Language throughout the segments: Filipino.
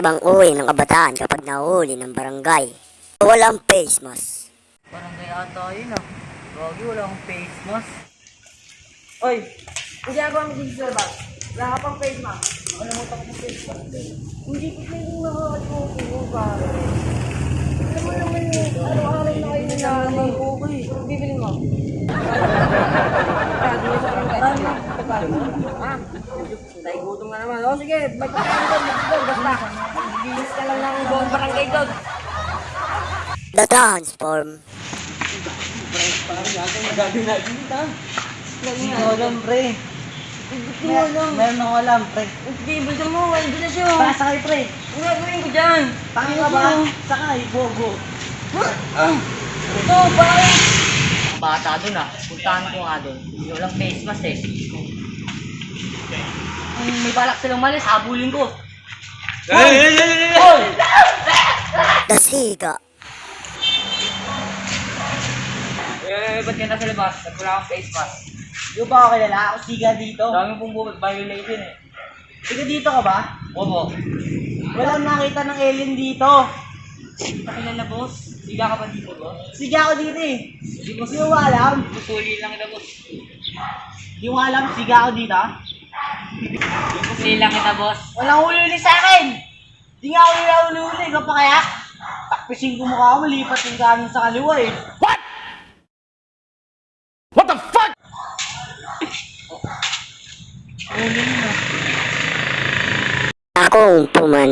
Ibang uri ng kabataan kapag nahuli ng barangay. Walang face mask. Parang kaya ata yun ah. Gagi, wala akong face mask. Oy, ang ginagawa mo dito sa bag? Wala ka pang face mask. Ano mo tapos face mask? Hindi ko kayo yung nakakatuko ko pare. Alam mo naman yung araw-araw na kayo nangyari. Okay, bibili mo. Kagi mo sa barangay. Gutom na naman. O sige, doon, magpakain basta. Bilis ka lang ng buong barangay doon. The Transform. Hindi ko alam, pre. Mer meron ako alam, pre. Sige, bulsa mo. Wala na siya. Para sakay, pre. Ang gagawin ko dyan. Tangin ka ba? Sakay, bogo. Ito, pare. Ang bata dun ah. Puntahan ko nga dun. Hindi walang face mask eh. Kung may balak silang malis, habulin ko. Hoy! The Siga. Eh, ba't ka nasa labas? Wala akong face mask. Di ba ako kilala? Ako siga dito. Dami pong bu- violation eh. Siga dito ka ba? Opo. Walang nakita ng alien dito. Nakilala boss? Siga ka ba dito boss? Siga ako dito eh. Hindi siya alam. Pusuli lang kita boss. Hindi mo alam, siga ako dito ah. Pusuli lang kita boss. Walang huli sa akin! Hindi nga ako nila huli-huli, ikaw pa kaya? Takpisin ko mukha mo, lipat yung kanin sa kaliwa eh. Huli mo. Akong puman.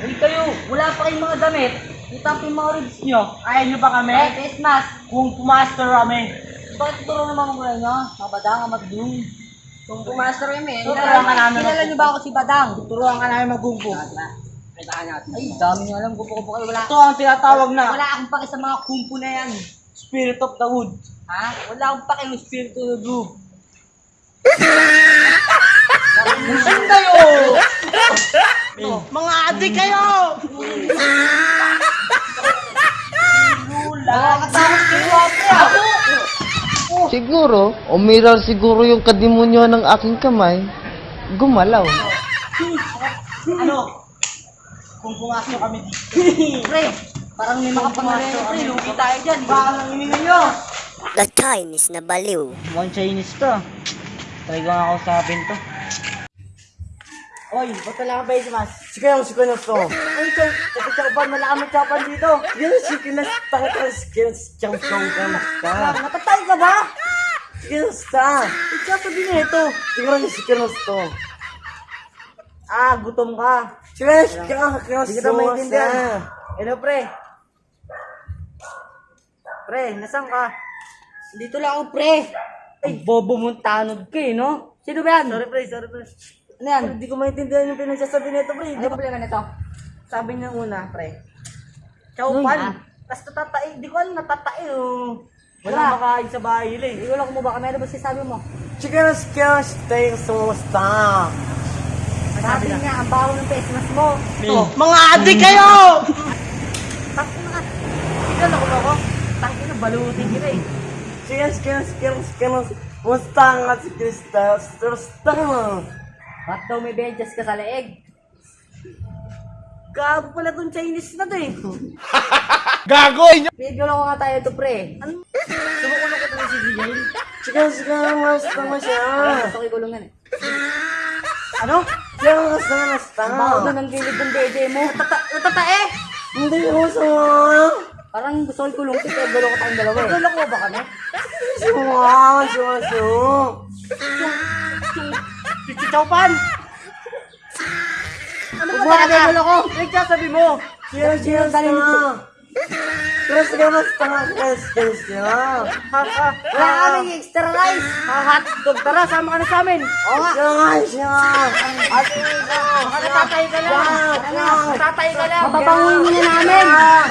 Uy kayo, wala pa kayong mga damit. Kita po yung mga ribs nyo. Ayaw nyo ba kami? Ay, face mask. Kung pumaster kami. Bakit tuturo naman ko nyo? Mga badang, magdung. Kung pumaster kami, tuturuan ka namin. Kilala nyo ba ako si Badang? Tuturuan ka namin magumpo. Ay, dami nyo alam. Gumpo-gumpo kayo. Wala. Ito ang tinatawag na. Wala akong pake sa mga kumpo na yan. Spirit of the wood. Ha? Wala akong pake ng spirit of the wood. Saan kayo? Mga adik kayo! Lula! Nakakatawas kayo ate ah! Siguro, umiral siguro yung kadimonyo ng aking kamay. Gumalaw. Ano? Kung pumasok kami dito. Pre, parang may mga pangalan pre. Lugi tayo dyan. Baka nang hininga nyo. The Chinese na baliw. Mukhang Chinese to. Try ko nga ako sapin to. Oy, ba't wala ka face mask? Sige yung sige na to. Ay, ito. Ito siya ba? Wala kami chapan dito. Yan, sige na. Takot ka. Sige na. Siyang siyang ka na. Natatay ka ba? Sige na. Sa. Ikaw sabi na ito. Sige na. Sige na to. Ah, gutom ka. Na. Sige na. Sige na. maintindihan. Hello, pre. Pre, nasan ka? Dito lang ako, pre. Ay, bobo mong tanod ka eh, no? Sino ba yan? Sorry, pre. Sorry, pre. Ano yan? Hindi ko maintindihan yung pinagsasabi nito, pre. Ano problema nito? Sabi niya una, pre. Chowpan. Tapos natatae. Di ko alam natatae, oh. Wala makain sa bahay nila eh. Wala mo ba kami. Ano ba sinasabi mo? Chicken skin steak sauce Sabi niya, ang baho ng mask mo. Mga adik kayo! Takot na. Tignan ako ako. Takot na, balutin kita eh. Chicken skin skin skin mustang at chicken steak sauce Ba't daw may benches ka sa leeg? Gago pala tong Chinese na to eh. Gago! Medyo lang nga tayo to pre. Ano? Sumukulong ko to si DJ. Chicken skin mustang mo siya! Ko ikulungan eh. Ano? Chicken mustang mustang! Baho doon ang gilid ng DJ mo. Natata natatae! Hindi ko sa Parang gusto ko ikulong kita. Gulo ko tayong dalawa eh. Gulo ko ba kami? Suwa! Suwa! Suwa! Chichawpan! Ano ba talaga gulo ko? Nagsasabi mo. Chicken chicken mustang! Chicken skin mustang chicken skin skin Wala ka kaming extra rice. Mga hotdog. Tara, sama ka na sa amin. Oo nga. Siya siya! Ate, baka natatay ka lang. Ano? Natatay ka lang. Mapapanguhin mo na namin.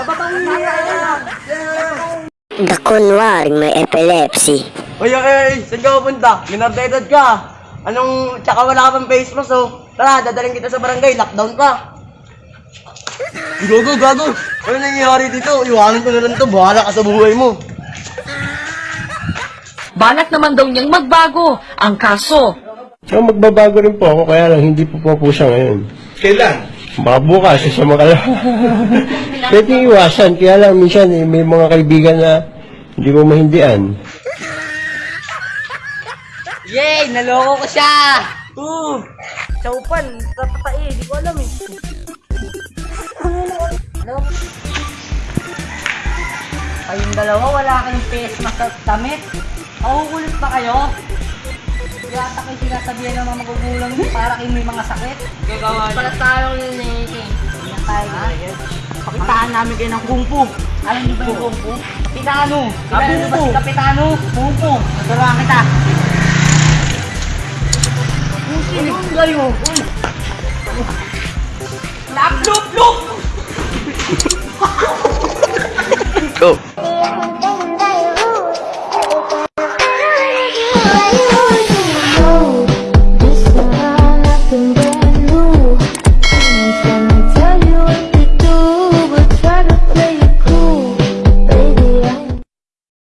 Mapapanguhin mo na namin. The kunwaring may epilepsy. Uy, okay, saan ka pupunta? Minardated ka. Anong, tsaka wala ka pang face mask, oh. Tara, dadaling kita sa barangay, lockdown pa. Gago, gago. Ano nangyayari dito? Iwanan ko na lang to, bahala ka sa buhay mo. Balak naman daw niyang magbago. Ang kaso, So magbabago rin po ako, kaya lang hindi po po po siya ngayon. Kailan? Baka bukas, sa mga Pwede iwasan, kaya lang minsan eh, may mga kaibigan na hindi mo mahindian. Yay! Naloko ko siya! Uh! Chaupan, tatae, di ko alam eh. Ano? Kayong dalawa, wala kayong face mask at damit. Makukulit pa kayo? Yata kayo sinasabihan ng mga magugulang niyo para kayo may mga sakit. Gagawa Pala tayong nilini. Yan tayo ngayon. Pakitaan namin kayo ng kung fu. Alam niyo ba yung kung fu? Kapitano. Niyo ba Kapitano? Kung fu. Turuan kita. Uy! Lap, lup, lup! Go.